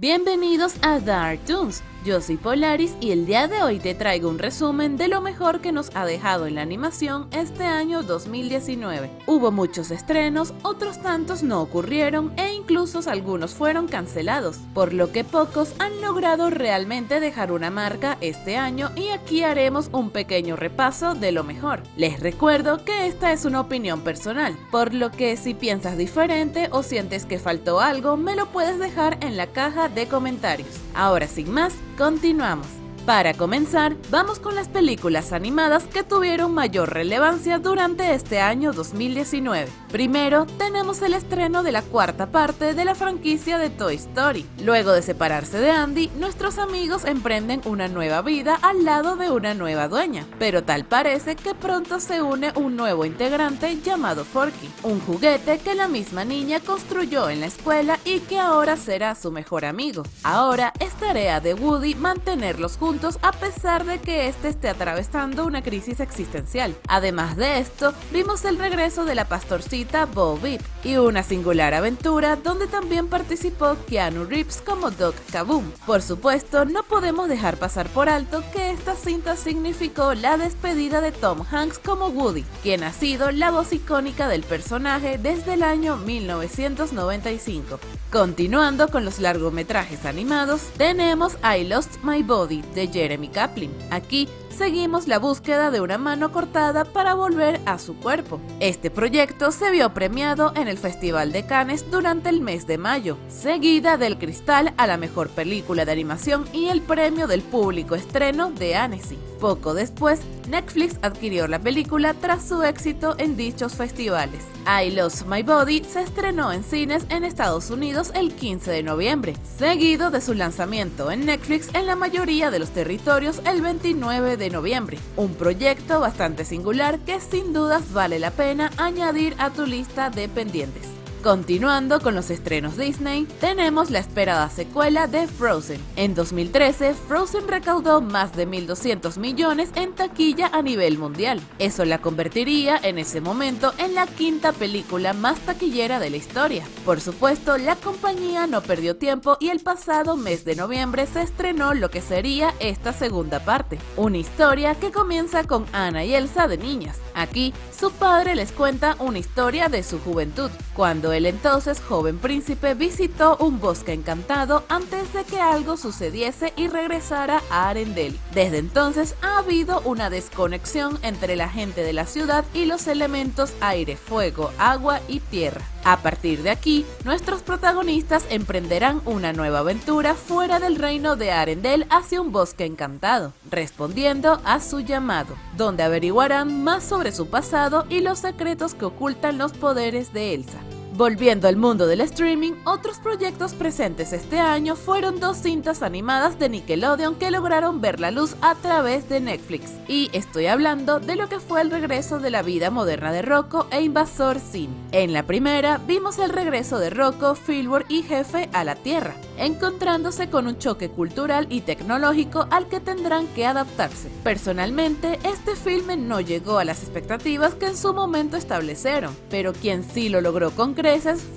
Bienvenidos a Dark Toons, yo soy Polaris y el día de hoy te traigo un resumen de lo mejor que nos ha dejado en la animación este año 2019. Hubo muchos estrenos, otros tantos no ocurrieron e incluso algunos fueron cancelados, por lo que pocos han logrado realmente dejar una marca este año y aquí haremos un pequeño repaso de lo mejor. Les recuerdo que esta es una opinión personal, por lo que si piensas diferente o sientes que faltó algo, me lo puedes dejar en la caja de comentarios. Ahora sin más, Continuamos. Para comenzar, vamos con las películas animadas que tuvieron mayor relevancia durante este año 2019. Primero, tenemos el estreno de la cuarta parte de la franquicia de Toy Story. Luego de separarse de Andy, nuestros amigos emprenden una nueva vida al lado de una nueva dueña, pero tal parece que pronto se une un nuevo integrante llamado Forky, un juguete que la misma niña construyó en la escuela y que ahora será su mejor amigo. Ahora es tarea de Woody mantenerlos juntos a pesar de que este esté atravesando una crisis existencial. Además de esto, vimos el regreso de la pastorcita Bo Beep y una singular aventura donde también participó Keanu Reeves como Doc Kaboom. Por supuesto, no podemos dejar pasar por alto que esta cinta significó la despedida de Tom Hanks como Woody, quien ha sido la voz icónica del personaje desde el año 1995. Continuando con los largometrajes animados, tenemos I Lost My Body de Jeremy Kaplan. Aquí seguimos la búsqueda de una mano cortada para volver a su cuerpo. Este proyecto se vio premiado en el Festival de Cannes durante el mes de mayo, seguida del Cristal a la mejor película de animación y el premio del público estreno de Annecy. Poco después, Netflix adquirió la película tras su éxito en dichos festivales. I Lost My Body se estrenó en cines en Estados Unidos el 15 de noviembre, seguido de su lanzamiento en Netflix en la mayoría de los territorios el 29 de noviembre. Un proyecto bastante singular que sin dudas vale la pena añadir a tu lista de pendientes. Continuando con los estrenos Disney, tenemos la esperada secuela de Frozen. En 2013, Frozen recaudó más de 1.200 millones en taquilla a nivel mundial. Eso la convertiría en ese momento en la quinta película más taquillera de la historia. Por supuesto, la compañía no perdió tiempo y el pasado mes de noviembre se estrenó lo que sería esta segunda parte. Una historia que comienza con Anna y Elsa de niñas. Aquí, su padre les cuenta una historia de su juventud, cuando el entonces joven príncipe visitó un bosque encantado antes de que algo sucediese y regresara a Arendelle. Desde entonces ha habido una desconexión entre la gente de la ciudad y los elementos aire, fuego, agua y tierra. A partir de aquí, nuestros protagonistas emprenderán una nueva aventura fuera del reino de Arendelle hacia un bosque encantado, respondiendo a su llamado, donde averiguarán más sobre su pasado y los secretos que ocultan los poderes de Elsa. Volviendo al mundo del streaming, otros proyectos presentes este año fueron dos cintas animadas de Nickelodeon que lograron ver la luz a través de Netflix. Y estoy hablando de lo que fue el regreso de la vida moderna de Rocco e Invasor Sim. En la primera, vimos el regreso de Rocco, Filbur y Jefe a la Tierra, encontrándose con un choque cultural y tecnológico al que tendrán que adaptarse. Personalmente, este filme no llegó a las expectativas que en su momento establecieron, pero quien sí lo logró concretar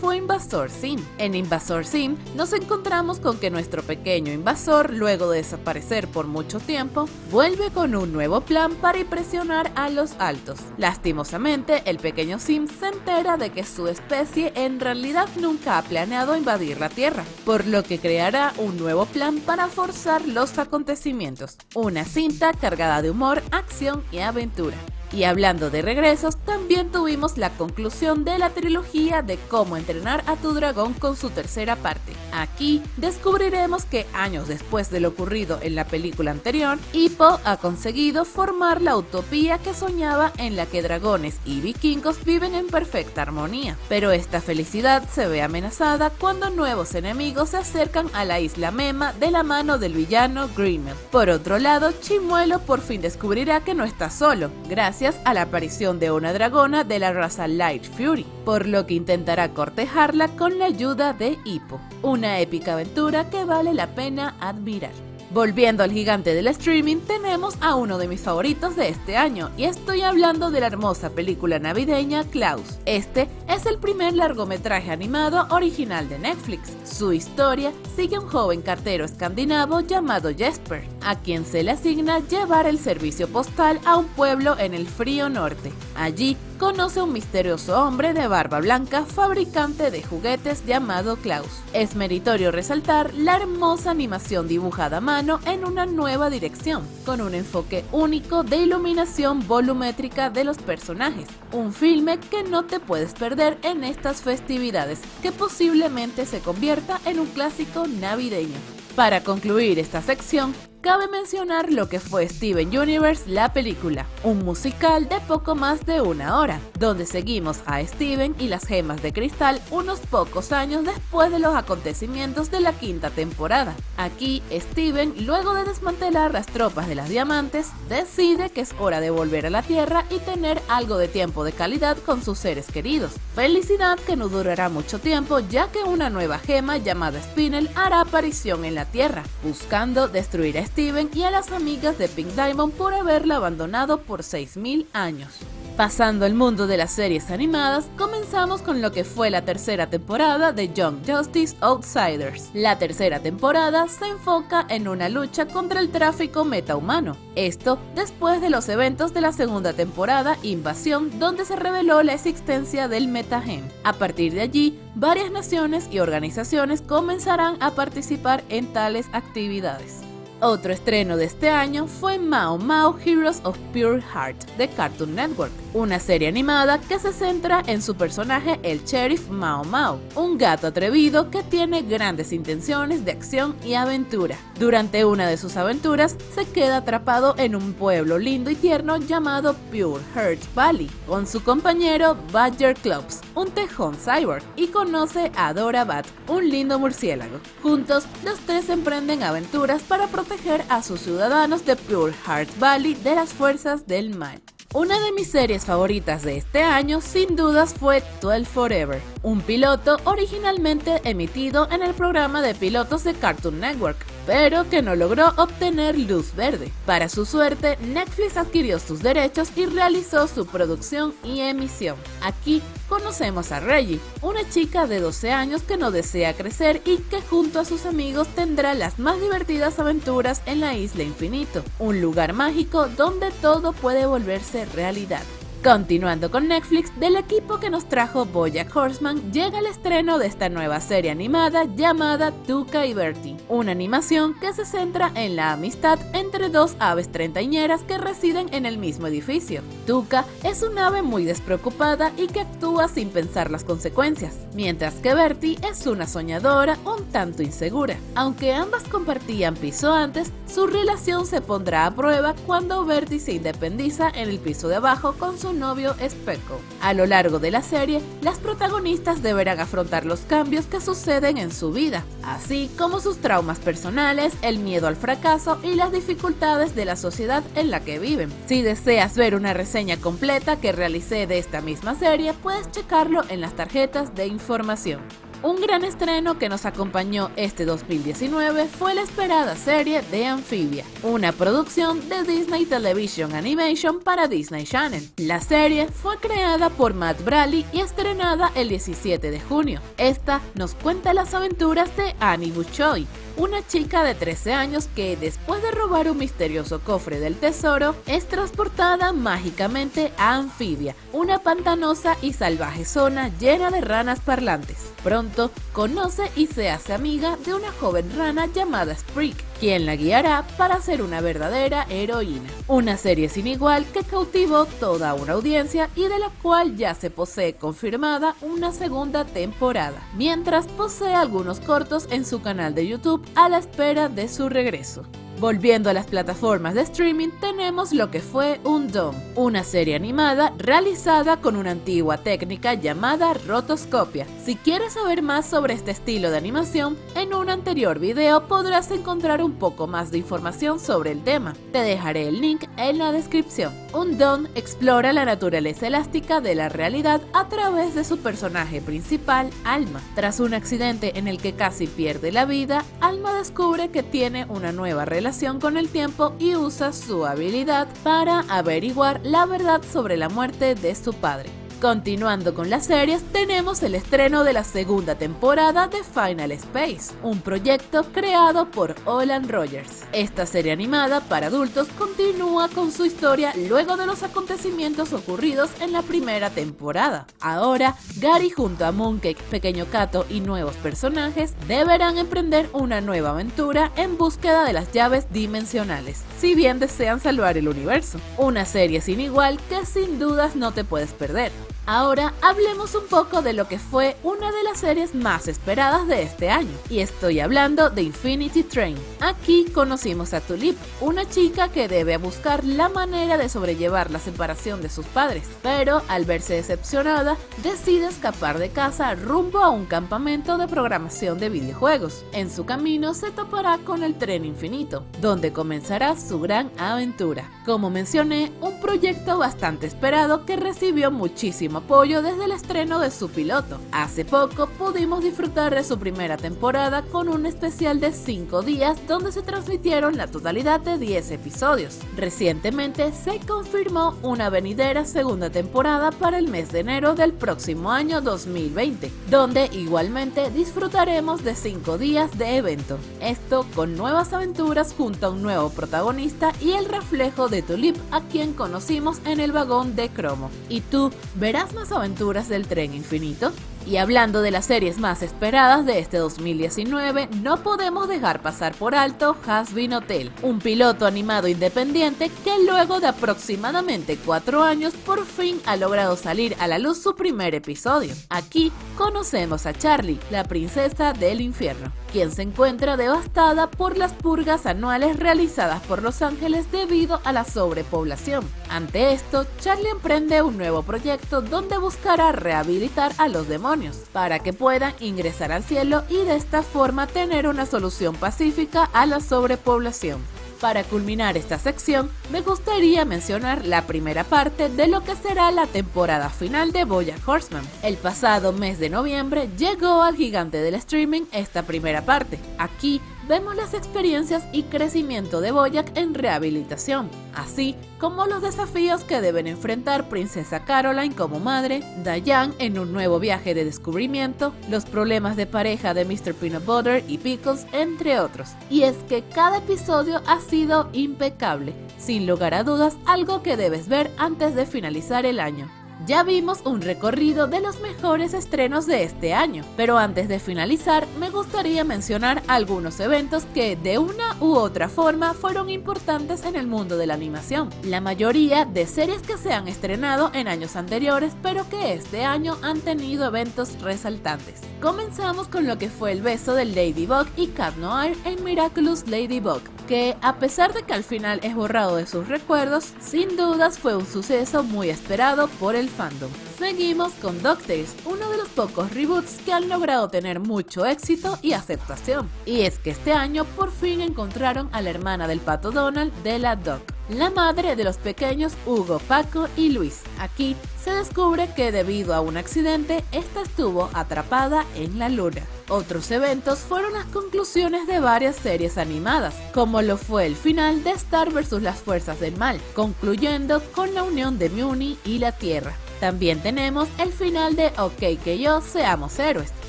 fue Invasor Sim. En Invasor Sim nos encontramos con que nuestro pequeño invasor, luego de desaparecer por mucho tiempo, vuelve con un nuevo plan para impresionar a los altos. Lastimosamente, el pequeño Sim se entera de que su especie en realidad nunca ha planeado invadir la Tierra, por lo que creará un nuevo plan para forzar los acontecimientos. Una cinta cargada de humor, acción y aventura. Y hablando de regresos, también tuvimos la conclusión de la trilogía de cómo entrenar a tu dragón con su tercera parte. Aquí descubriremos que años después de lo ocurrido en la película anterior, Hippo ha conseguido formar la utopía que soñaba en la que dragones y vikingos viven en perfecta armonía. Pero esta felicidad se ve amenazada cuando nuevos enemigos se acercan a la isla Mema de la mano del villano Grimmel. Por otro lado, Chimuelo por fin descubrirá que no está solo, gracias a la aparición de una dragona de la raza Light Fury, por lo que intentará cortejarla con la ayuda de Hippo. Una épica aventura que vale la pena admirar. Volviendo al gigante del streaming, tenemos a uno de mis favoritos de este año, y estoy hablando de la hermosa película navideña Klaus. Este es el primer largometraje animado original de Netflix. Su historia sigue a un joven cartero escandinavo llamado Jesper, a quien se le asigna llevar el servicio postal a un pueblo en el frío norte. Allí conoce a un misterioso hombre de barba blanca, fabricante de juguetes llamado Klaus. Es meritorio resaltar la hermosa animación dibujada a mano en una nueva dirección, con un enfoque único de iluminación volumétrica de los personajes. Un filme que no te puedes perder en estas festividades, que posiblemente se convierta en un clásico navideño. Para concluir esta sección, cabe mencionar lo que fue Steven Universe, la película, un musical de poco más de una hora, donde seguimos a Steven y las gemas de cristal unos pocos años después de los acontecimientos de la quinta temporada. Aquí, Steven, luego de desmantelar las tropas de las diamantes, decide que es hora de volver a la Tierra y tener algo de tiempo de calidad con sus seres queridos. Felicidad que no durará mucho tiempo ya que una nueva gema llamada Spinel hará aparición en la Tierra, buscando destruir a Steven y a las amigas de Pink Diamond por haberla abandonado por 6.000 años. Pasando al mundo de las series animadas, comenzamos con lo que fue la tercera temporada de Young Justice Outsiders. La tercera temporada se enfoca en una lucha contra el tráfico metahumano. Esto después de los eventos de la segunda temporada Invasión, donde se reveló la existencia del metagen. A partir de allí, varias naciones y organizaciones comenzarán a participar en tales actividades. Otro estreno de este año fue Mao Mao Heroes of Pure Heart de Cartoon Network, una serie animada que se centra en su personaje el sheriff Mao Mao, un gato atrevido que tiene grandes intenciones de acción y aventura. Durante una de sus aventuras se queda atrapado en un pueblo lindo y tierno llamado Pure Heart Valley con su compañero Badger Clubs, un tejón cyborg, y conoce a Dora Bat, un lindo murciélago. Juntos, los tres emprenden aventuras para proteger a sus ciudadanos de Pure Heart Valley de las fuerzas del mal. Una de mis series favoritas de este año sin dudas fue 12 Forever, un piloto originalmente emitido en el programa de pilotos de Cartoon Network, pero que no logró obtener luz verde. Para su suerte, Netflix adquirió sus derechos y realizó su producción y emisión. Aquí conocemos a Reggie, una chica de 12 años que no desea crecer y que junto a sus amigos tendrá las más divertidas aventuras en la Isla Infinito, un lugar mágico donde todo puede volverse realidad. Continuando con Netflix, del equipo que nos trajo Bojack Horseman, llega el estreno de esta nueva serie animada llamada Tuca y Bertie, una animación que se centra en la amistad entre dos aves treintañeras que residen en el mismo edificio. Tuca es un ave muy despreocupada y que actúa sin pensar las consecuencias, mientras que Bertie es una soñadora un tanto insegura. Aunque ambas compartían piso antes, su relación se pondrá a prueba cuando Bertie se independiza en el piso de abajo con su novio Speckle. A lo largo de la serie, las protagonistas deberán afrontar los cambios que suceden en su vida, así como sus traumas personales, el miedo al fracaso y las dificultades de la sociedad en la que viven. Si deseas ver una reseña completa que realicé de esta misma serie, puedes checarlo en las tarjetas de información. Un gran estreno que nos acompañó este 2019 fue la esperada serie de Amphibia, una producción de Disney Television Animation para Disney Channel. La serie fue creada por Matt Braley y estrenada el 17 de junio. Esta nos cuenta las aventuras de Annie Buchoy, una chica de 13 años que después de robar un misterioso cofre del tesoro es transportada mágicamente a Anfibia, una pantanosa y salvaje zona llena de ranas parlantes. Pronto conoce y se hace amiga de una joven rana llamada Sprig, quien la guiará para ser una verdadera heroína. Una serie sin igual que cautivó toda una audiencia y de la cual ya se posee confirmada una segunda temporada, mientras posee algunos cortos en su canal de YouTube a la espera de su regreso. Volviendo a las plataformas de streaming, tenemos lo que fue Undone, una serie animada realizada con una antigua técnica llamada rotoscopia. Si quieres saber más sobre este estilo de animación, en un anterior video podrás encontrar un poco más de información sobre el tema. Te dejaré el link en la descripción. Undone explora la naturaleza elástica de la realidad a través de su personaje principal, Alma. Tras un accidente en el que casi pierde la vida, Alma descubre que tiene una nueva relación relación con el tiempo y usa su habilidad para averiguar la verdad sobre la muerte de su padre. Continuando con las series, tenemos el estreno de la segunda temporada de Final Space, un proyecto creado por Olan Rogers. Esta serie animada para adultos continúa con su historia luego de los acontecimientos ocurridos en la primera temporada. Ahora, Gary junto a Mooncake, Pequeño Cato y nuevos personajes deberán emprender una nueva aventura en búsqueda de las llaves dimensionales, si bien desean salvar el universo. Una serie sin igual que sin dudas no te puedes perder. Ahora hablemos un poco de lo que fue una de las series más esperadas de este año, y estoy hablando de Infinity Train. Aquí conocimos a Tulip, una chica que debe buscar la manera de sobrellevar la separación de sus padres, pero al verse decepcionada, decide escapar de casa rumbo a un campamento de programación de videojuegos. En su camino se topará con el tren infinito, donde comenzará su gran aventura. Como mencioné, un proyecto bastante esperado que recibió muchísimo apoyo desde el estreno de su piloto. Hace poco pudimos disfrutar de su primera temporada con un especial de 5 días donde se transmitieron la totalidad de 10 episodios. Recientemente se confirmó una venidera segunda temporada para el mes de enero del próximo año 2020, donde igualmente disfrutaremos de 5 días de evento. Esto con nuevas aventuras junto a un nuevo protagonista y el reflejo de Tulip a quien conocimos en el vagón de cromo. ¿Y tú verás más aventuras del tren infinito? Y hablando de las series más esperadas de este 2019, no podemos dejar pasar por alto Hasbin Hotel, un piloto animado independiente que luego de aproximadamente cuatro años por fin ha logrado salir a la luz su primer episodio. Aquí conocemos a Charlie, la princesa del infierno, quien se encuentra devastada por las purgas anuales realizadas por Los Ángeles debido a la sobrepoblación. Ante esto, Charlie emprende un nuevo proyecto donde buscará rehabilitar a los demonios para que puedan ingresar al cielo y de esta forma tener una solución pacífica a la sobrepoblación. Para culminar esta sección, me gustaría mencionar la primera parte de lo que será la temporada final de Boya Horseman. El pasado mes de noviembre llegó al gigante del streaming esta primera parte. Aquí vemos las experiencias y crecimiento de Boyack en rehabilitación, así como los desafíos que deben enfrentar Princesa Caroline como madre, Diane en un nuevo viaje de descubrimiento, los problemas de pareja de Mr. Peanut Butter y Pickles, entre otros. Y es que cada episodio ha sido impecable, sin lugar a dudas algo que debes ver antes de finalizar el año. Ya vimos un recorrido de los mejores estrenos de este año, pero antes de finalizar me gustaría mencionar algunos eventos que de una u otra forma fueron importantes en el mundo de la animación. La mayoría de series que se han estrenado en años anteriores, pero que este año han tenido eventos resaltantes. Comenzamos con lo que fue el beso de Ladybug y Cat Noir en Miraculous Ladybug, que a pesar de que al final es borrado de sus recuerdos, sin dudas fue un suceso muy esperado por el fandom. Seguimos con DuckTales, uno de los pocos reboots que han logrado tener mucho éxito y aceptación. Y es que este año por fin encontraron a la hermana del pato Donald de la Duck, la madre de los pequeños Hugo, Paco y Luis. Aquí se descubre que debido a un accidente, esta estuvo atrapada en la luna. Otros eventos fueron las conclusiones de varias series animadas, como lo fue el final de Star vs. las Fuerzas del Mal, concluyendo con la unión de Muni y la Tierra. También tenemos el final de OK que yo seamos héroes,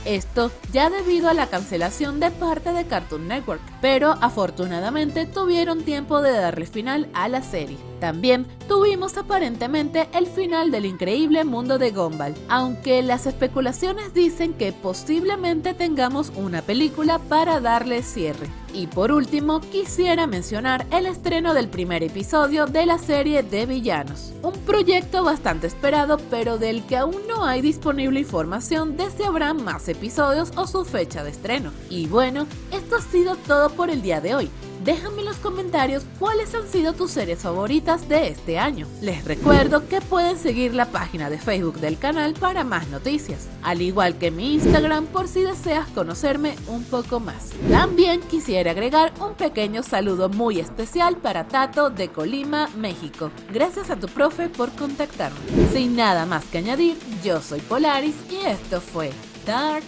esto ya debido a la cancelación de parte de Cartoon Network, pero afortunadamente tuvieron tiempo de darle final a la serie. También tuvimos aparentemente el final del increíble mundo de Gumball, aunque las especulaciones dicen que posiblemente tengamos una película para darle cierre. Y por último, quisiera mencionar el estreno del primer episodio de la serie de villanos, un proyecto bastante esperado pero del que aún no hay disponible información de si habrá más episodios o su fecha de estreno. Y bueno, esto ha sido todo por el día de hoy. Déjame en los comentarios cuáles han sido tus series favoritas de este año. Les recuerdo que pueden seguir la página de Facebook del canal para más noticias, al igual que mi Instagram por si deseas conocerme un poco más. También quisiera agregar un pequeño saludo muy especial para Tato de Colima, México. Gracias a tu profe por contactarme. Sin nada más que añadir, yo soy Polaris y esto fue Dark.